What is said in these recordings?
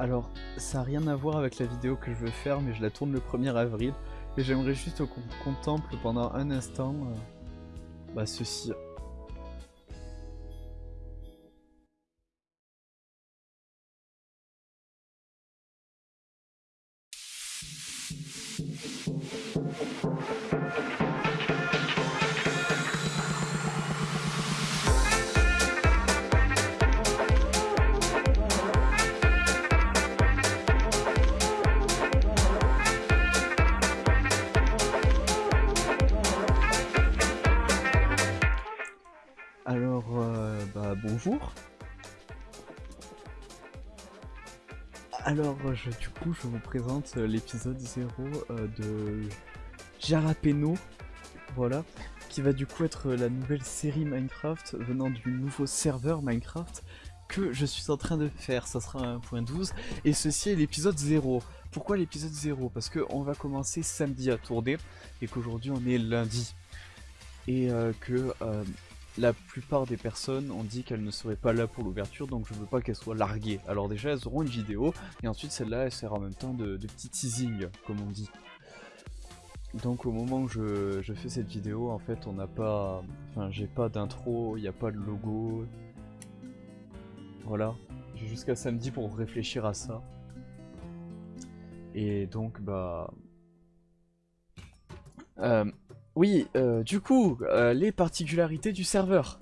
Alors, ça n'a rien à voir avec la vidéo que je veux faire, mais je la tourne le 1er avril. Et j'aimerais juste qu'on contemple pendant un instant euh, bah, ceci. Bonjour. Alors, du coup, je vous présente euh, l'épisode 0 euh, de Jalapeno, voilà, qui va du coup être la nouvelle série Minecraft venant du nouveau serveur Minecraft que je suis en train de faire, ça sera 1.12, et ceci est l'épisode 0. Pourquoi l'épisode 0 Parce qu'on va commencer samedi à tourner, et qu'aujourd'hui on est lundi. Et que la plupart des personnes ont dit qu'elles ne seraient pas là pour l'ouverture, donc je veux pas qu'elles soient larguées. Alors déjà, elles auront une vidéo, et ensuite celle-là, elle sert en même temps de, petit teasing, comme on dit. Donc au moment où je, fais cette vidéo, en fait, on n'a pas... Enfin, j'ai pas d'intro, il n'y a pas de logo. Voilà. J'ai jusqu'à samedi pour réfléchir à ça. Et donc, bah... Euh, oui, euh, du coup, euh, les particularités du serveur.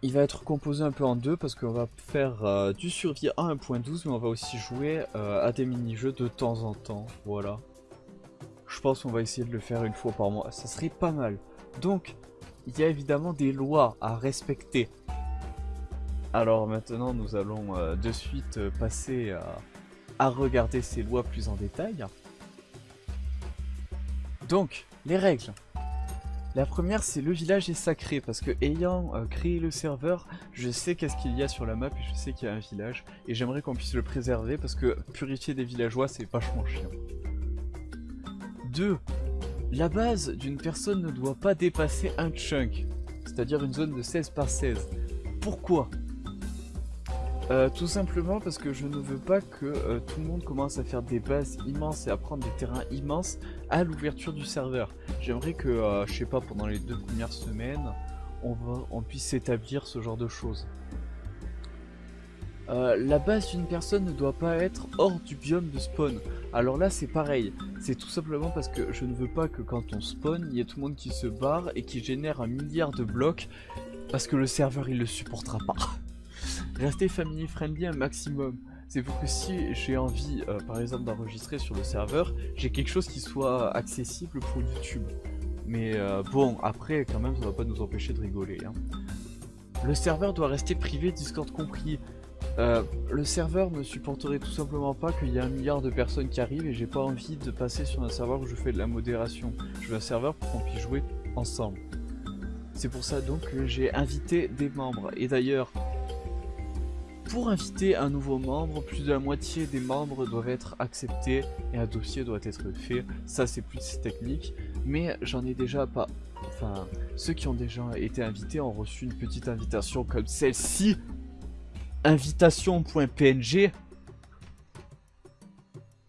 Il va être composé un peu en deux parce qu'on va faire euh, du survie à 1.12 mais on va aussi jouer à des mini-jeux de temps en temps, voilà. Je pense qu'on va essayer de le faire une fois par mois, ça serait pas mal. Donc, il y a évidemment des lois à respecter. Alors maintenant, nous allons de suite passer à regarder ces lois plus en détail. Donc, les règles. La première, c'est le village est sacré, parce que ayant euh, créé le serveur, je sais qu'est-ce qu'il y a sur la map, et je sais qu'il y a un village, et j'aimerais qu'on puisse le préserver, parce que purifier des villageois, c'est vachement chiant. 2. La base d'une personne ne doit pas dépasser un chunk, c'est-à-dire une zone de 16 par 16. Pourquoi? Euh, tout simplement parce que je ne veux pas que euh, tout le monde commence à faire des bases immenses et à prendre des terrains immenses à l'ouverture du serveur. J'aimerais que, euh, je sais pas, pendant les deux premières semaines, on, puisse s'établir ce genre de choses. la base d'une personne ne doit pas être hors du biome de spawn. Alors là c'est pareil, c'est tout simplement parce que je ne veux pas que quand on spawn, il y ait tout le monde qui se barre et qui génère un milliard de blocs parce que le serveur il le supportera pas. Restez family friendly un maximum. C'est pour que si j'ai envie, euh, par exemple, d'enregistrer sur le serveur, j'ai quelque chose qui soit accessible pour YouTube. Mais euh, bon, après, quand même, ça va pas nous empêcher de rigoler. Hein. Le serveur doit rester privé, Discord compris. Euh, le serveur ne supporterait tout simplement pas qu'il y ait un milliard de personnes qui arrivent et j'ai pas envie de passer sur un serveur où je fais de la modération. Je veux un serveur pour qu'on puisse jouer ensemble. C'est pour ça donc que j'ai invité des membres. Et d'ailleurs, pour inviter un nouveau membre, plus de la moitié des membres doivent être acceptés et un dossier doit être fait. Ça c'est plus technique, mais j'en ai déjà pas... Enfin, ceux qui ont déjà été invités ont reçu une petite invitation comme celle-ci. Invitation.png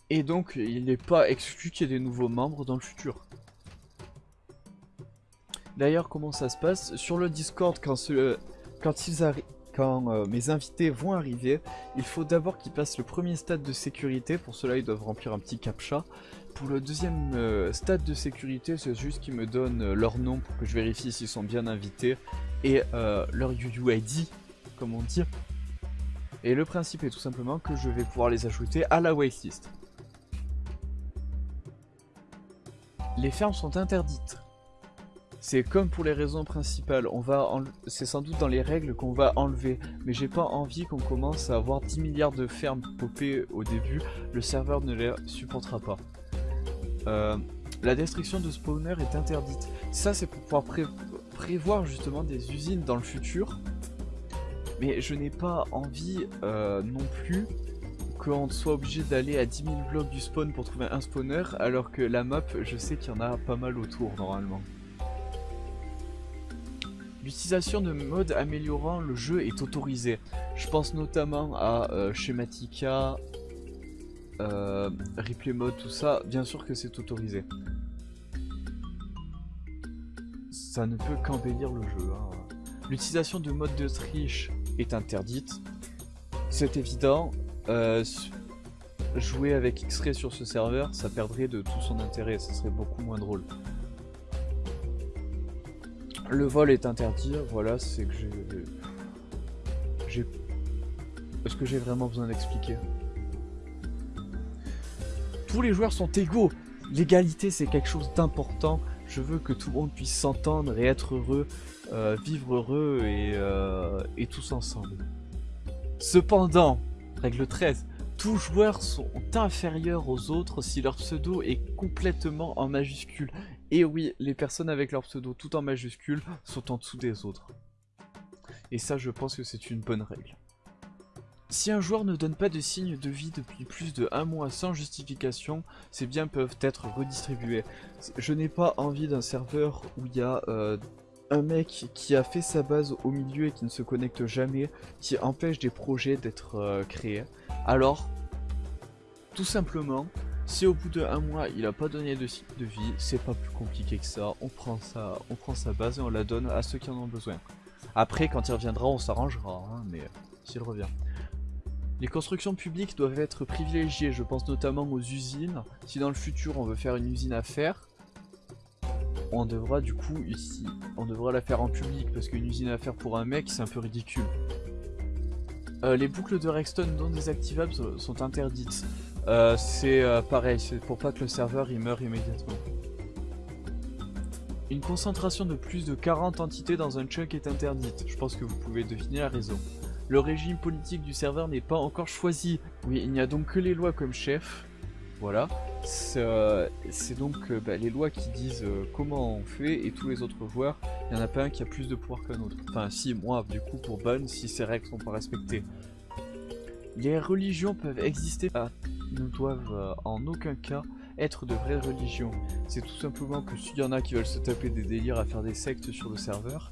Et donc, il n'est pas exclu qu'il y ait des nouveaux membres dans le futur. D'ailleurs, comment ça se passe? Sur le Discord, quand, quand ils arrivent quand euh, mes invités vont arriver, il faut d'abord qu'ils passent le premier stade de sécurité. Pour cela, ils doivent remplir un petit captcha. Pour le deuxième euh, stade de sécurité, c'est juste qu'ils me donnent euh, leur nom pour que je vérifie s'ils sont bien invités et leur UUID, comme on dit. Et le principe est tout simplement que je vais pouvoir les ajouter à la waitlist. Les fermes sont interdites. C'est comme pour les raisons principales, on va c'est sans doute dans les règles qu'on va enlever, mais j'ai pas envie qu'on commence à avoir 10 milliards de fermes popées au début, le serveur ne les supportera pas. Euh, la destruction de spawner est interdite. Ça c'est pour pouvoir prévoir justement des usines dans le futur, mais je n'ai pas envie euh, non plus qu'on soit obligé d'aller à 10 000 blocs du spawn pour trouver un spawner, alors que la map, je sais qu'il y en a pas mal autour normalement. L'utilisation de modes améliorant le jeu est autorisée. Je pense notamment à euh, Schematica, euh, replay mode, tout ça. Bien sûr que c'est autorisé. Ça ne peut qu'embellir le jeu. Hein. L'utilisation de modes de triche est interdite. C'est évident. Euh, jouer avec X-Ray sur ce serveur, ça perdrait de tout son intérêt. Ça serait beaucoup moins drôle. Le vol est interdit, voilà, c'est que j'ai... J'ai... Est-ce que j'ai vraiment besoin d'expliquer? Tous les joueurs sont égaux L'égalité, c'est quelque chose d'important. Je veux que tout le monde puisse s'entendre et être heureux, euh, vivre heureux et, euh, et tous ensemble. Cependant, règle 13, tous joueurs sont inférieurs aux autres si leur pseudo est complètement en majuscule. Et oui, les personnes avec leur pseudo tout en majuscule sont en dessous des autres. Et ça, je pense que c'est une bonne règle. Si un joueur ne donne pas de signe de vie depuis plus de un mois sans justification, ces biens peuvent être redistribués. Je n'ai pas envie d'un serveur où il y a euh, un mec qui a fait sa base au milieu et qui ne se connecte jamais, qui empêche des projets d'être euh, créés. Alors, tout simplement, si au bout de un mois il a pas donné de signe de vie, c'est pas plus compliqué que ça. On prend ça, on prend sa base et on la donne à ceux qui en ont besoin. Après, quand il reviendra, on s'arrangera, hein, mais s'il revient. Les constructions publiques doivent être privilégiées, je pense notamment aux usines. Si dans le futur on veut faire une usine à faire, on devra du coup ici, on devra la faire en public parce qu'une usine à faire pour un mec c'est un peu ridicule. Euh, les boucles de Rexton non désactivables sont interdites. Euh, c'est euh, pareil, c'est pour pas que le serveur il meure immédiatement. Une concentration de plus de 40 entités dans un chunk est interdite. Je pense que vous pouvez deviner la raison. Le régime politique du serveur n'est pas encore choisi. Oui, il n'y a donc que les lois comme chef. Voilà. C'est donc bah, les lois qui disent comment on fait et tous les autres joueurs il n'y en a pas un qui a plus de pouvoir qu'un autre. Enfin si, moi du coup pour Bun, si ces règles sont pas respectées. Les religions peuvent exister, ah, ne doivent euh, en aucun cas être de vraies religions. C'est tout simplement que s'il y en a qui veulent se taper des délires à faire des sectes sur le serveur,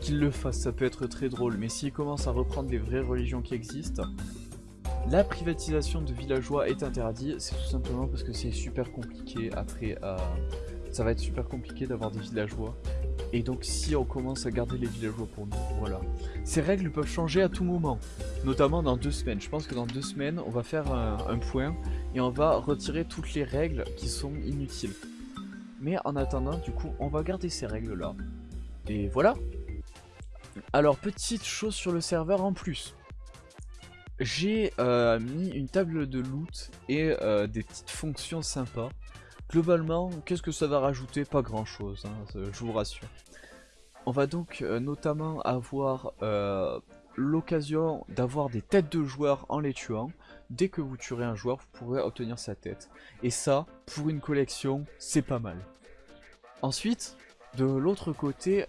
qu'ils le fassent, ça peut être très drôle. Mais s'ils commencent à reprendre des vraies religions qui existent, la privatisation de villageois est interdite, c'est tout simplement parce que c'est super compliqué après à... Ça va être super compliqué d'avoir des villageois et donc si on commence à garder les villageois pour nous, voilà. Ces règles peuvent changer à tout moment, notamment dans deux semaines. Je pense que dans deux semaines, on va faire un, point et on va retirer toutes les règles qui sont inutiles. Mais en attendant, du coup, on va garder ces règles-là. Et voilà. Alors, petite chose sur le serveur en plus. J'ai euh, mis une table de loot et euh, des petites fonctions sympas. Globalement, qu'est-ce que ça va rajouter? Pas grand chose, hein, je vous rassure. On va donc euh, notamment avoir l'occasion d'avoir des têtes de joueurs en les tuant. Dès que vous tuerez un joueur, vous pourrez obtenir sa tête. Et ça, pour une collection, c'est pas mal. Ensuite, de l'autre côté,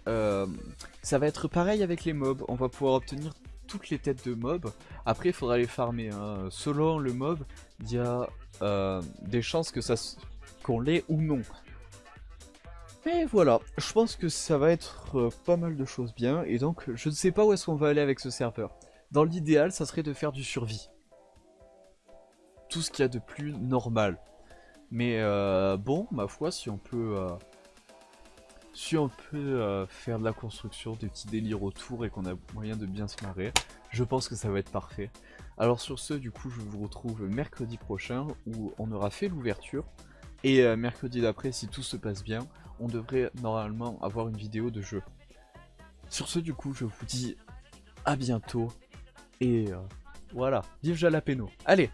ça va être pareil avec les mobs. On va pouvoir obtenir toutes les têtes de mobs. Après, il faudra les farmer. Hein. Selon le mob, il y a des chances que ça qu'on l'ait ou non. Et voilà, je pense que ça va être euh, pas mal de choses bien, et donc je ne sais pas où est-ce qu'on va aller avec ce serveur. Dans l'idéal, ça serait de faire du survie. Tout ce qu'il y a de plus normal. Mais euh, bon, ma foi, si on peut... Euh, si on peut faire de la construction, des petits délires autour et qu'on a moyen de bien se marrer, je pense que ça va être parfait. Alors sur ce, du coup, je vous retrouve mercredi prochain où on aura fait l'ouverture. Et euh, mercredi d'après, si tout se passe bien, on devrait normalement avoir une vidéo de jeu. Sur ce, du coup, je vous dis à bientôt. Et euh, voilà, vive Jalapeno. Allez